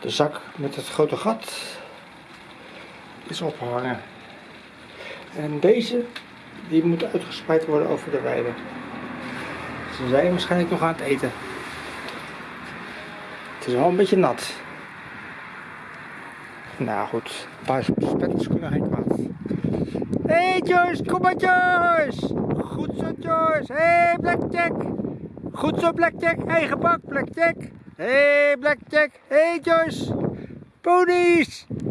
De zak met het grote gat is opgehangen. En deze, die moet uitgespreid worden over de weide. Ze zijn waarschijnlijk nog aan het eten. Het is wel een beetje nat. Nou goed, een paar spetters kunnen geen kwaad. Hé hey Joyce, kom maar Joyce! Goed zo Joyce, hé hey, Blackjack! Goed zo Blackjack, eigen bak Blackjack! Hé hey, Blackjack, hé hey, Joyce! Ponies!